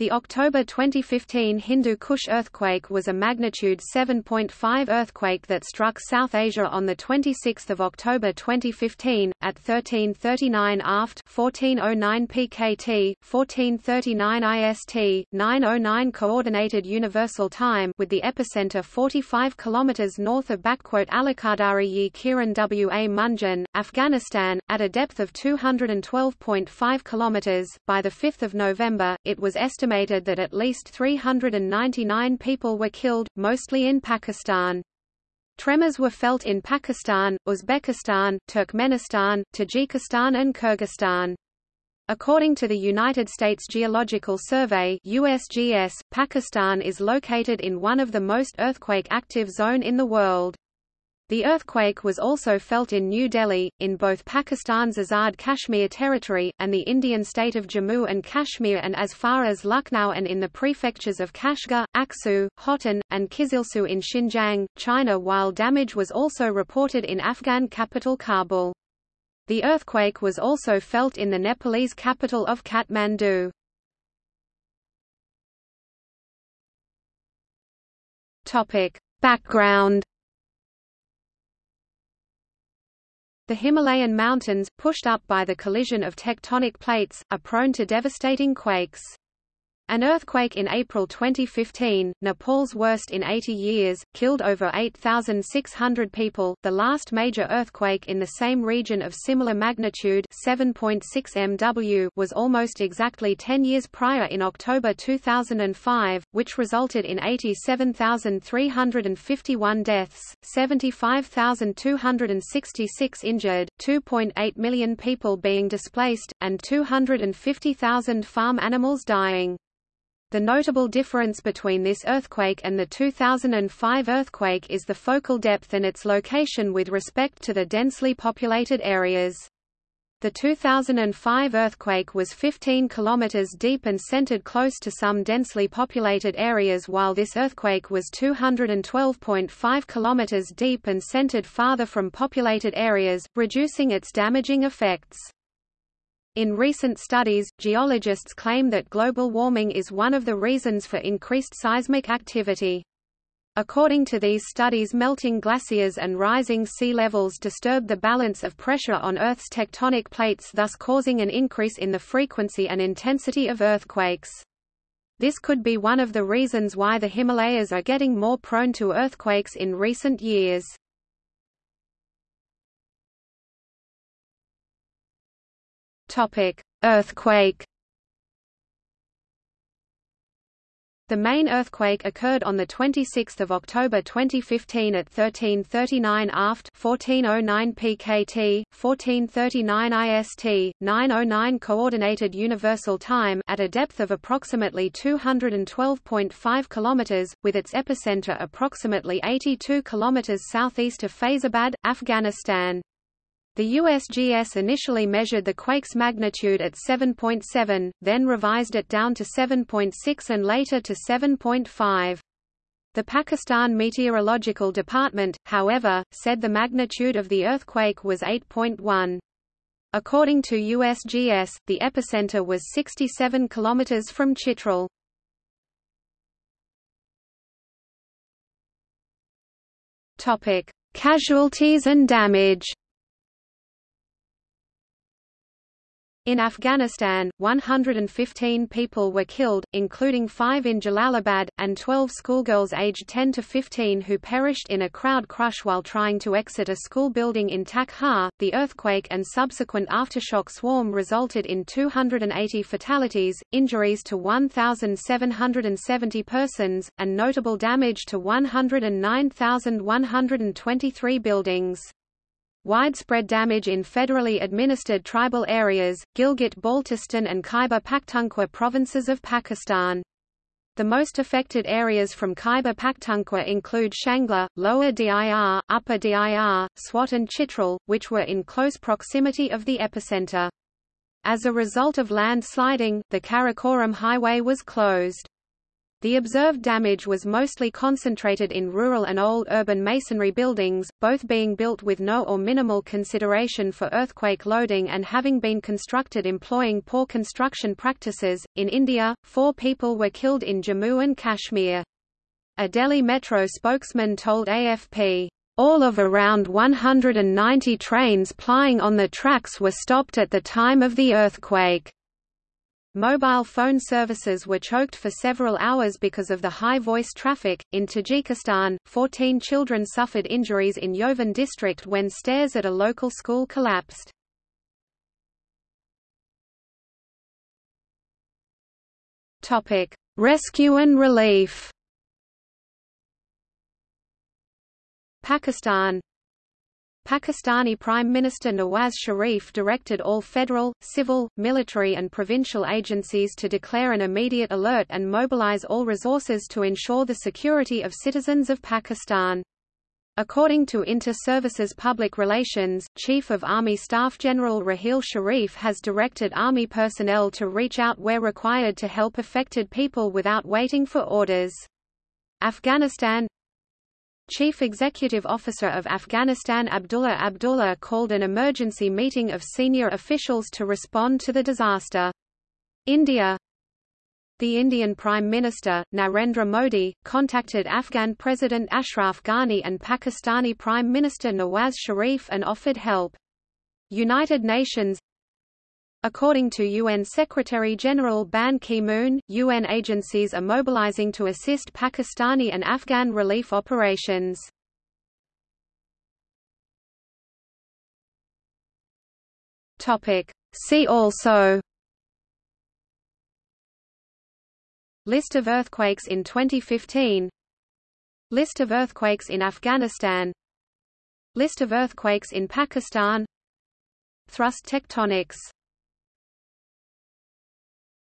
The October 2015 Hindu Kush earthquake was a magnitude 7.5 earthquake that struck South Asia on 26 October 2015, at 1339 aft 1409 pkt, 1439 ist, 909 Coordinated Universal Time with the epicenter 45 km north of Alakadari yi Kiran Wa Munjan, Afghanistan, at a depth of 212.5 km. By 5 November, it was estimated estimated that at least 399 people were killed, mostly in Pakistan. Tremors were felt in Pakistan, Uzbekistan, Turkmenistan, Tajikistan and Kyrgyzstan. According to the United States Geological Survey USGS, Pakistan is located in one of the most earthquake-active zone in the world. The earthquake was also felt in New Delhi, in both Pakistan's Azad Kashmir territory, and the Indian state of Jammu and Kashmir and as far as Lucknow and in the prefectures of Kashgar, Aksu, Hotan, and Kizilsu in Xinjiang, China while damage was also reported in Afghan capital Kabul. The earthquake was also felt in the Nepalese capital of Kathmandu. Background The Himalayan mountains, pushed up by the collision of tectonic plates, are prone to devastating quakes. An earthquake in April 2015, Nepal's worst in 80 years, killed over 8,600 people. The last major earthquake in the same region of similar magnitude 7.6 MW was almost exactly 10 years prior in October 2005, which resulted in 87,351 deaths, 75,266 injured, 2.8 million people being displaced, and 250,000 farm animals dying. The notable difference between this earthquake and the 2005 earthquake is the focal depth and its location with respect to the densely populated areas. The 2005 earthquake was 15 km deep and centered close to some densely populated areas while this earthquake was 212.5 km deep and centered farther from populated areas, reducing its damaging effects. In recent studies, geologists claim that global warming is one of the reasons for increased seismic activity. According to these studies melting glaciers and rising sea levels disturb the balance of pressure on Earth's tectonic plates thus causing an increase in the frequency and intensity of earthquakes. This could be one of the reasons why the Himalayas are getting more prone to earthquakes in recent years. Topic: Earthquake. The main earthquake occurred on 26 October 2015 at 1339 aft 1409 pkt, 1439 ist, 909 Coordinated Universal Time at a depth of approximately 212.5 km, with its epicenter approximately 82 km southeast of Faizabad, Afghanistan. The USGS initially measured the quake's magnitude at 7.7, then revised it down to 7.6 and later to 7.5. The Pakistan Meteorological Department, however, said the magnitude of the earthquake was 8.1. According to USGS, the epicenter was 67 km from Chitral. Casualties and damage In Afghanistan, 115 people were killed, including five in Jalalabad, and 12 schoolgirls aged 10 to 15 who perished in a crowd crush while trying to exit a school building in Takhar. The earthquake and subsequent aftershock swarm resulted in 280 fatalities, injuries to 1,770 persons, and notable damage to 109,123 buildings. Widespread damage in federally administered tribal areas, Gilgit-Baltistan and Khyber Pakhtunkhwa provinces of Pakistan. The most affected areas from Khyber Pakhtunkhwa include Shangla, Lower Dir, Upper Dir, Swat and Chitral, which were in close proximity of the epicenter. As a result of landsliding, the Karakoram Highway was closed. The observed damage was mostly concentrated in rural and old urban masonry buildings, both being built with no or minimal consideration for earthquake loading and having been constructed employing poor construction practices. In India, four people were killed in Jammu and Kashmir. A Delhi Metro spokesman told AFP, all of around 190 trains plying on the tracks were stopped at the time of the earthquake. Mobile phone services were choked for several hours because of the high voice traffic. In Tajikistan, 14 children suffered injuries in Yovan district when stairs at a local school collapsed. Topic: Rescue and relief. Pakistan Pakistani Prime Minister Nawaz Sharif directed all federal, civil, military and provincial agencies to declare an immediate alert and mobilize all resources to ensure the security of citizens of Pakistan. According to Inter-Services Public Relations, Chief of Army Staff General Raheel Sharif has directed Army personnel to reach out where required to help affected people without waiting for orders. Afghanistan Chief Executive Officer of Afghanistan Abdullah Abdullah called an emergency meeting of senior officials to respond to the disaster. India The Indian Prime Minister, Narendra Modi, contacted Afghan President Ashraf Ghani and Pakistani Prime Minister Nawaz Sharif and offered help. United Nations According to UN Secretary-General Ban Ki-moon, UN agencies are mobilizing to assist Pakistani and Afghan relief operations. See also List of earthquakes in 2015 List of earthquakes in Afghanistan List of earthquakes in Pakistan Thrust tectonics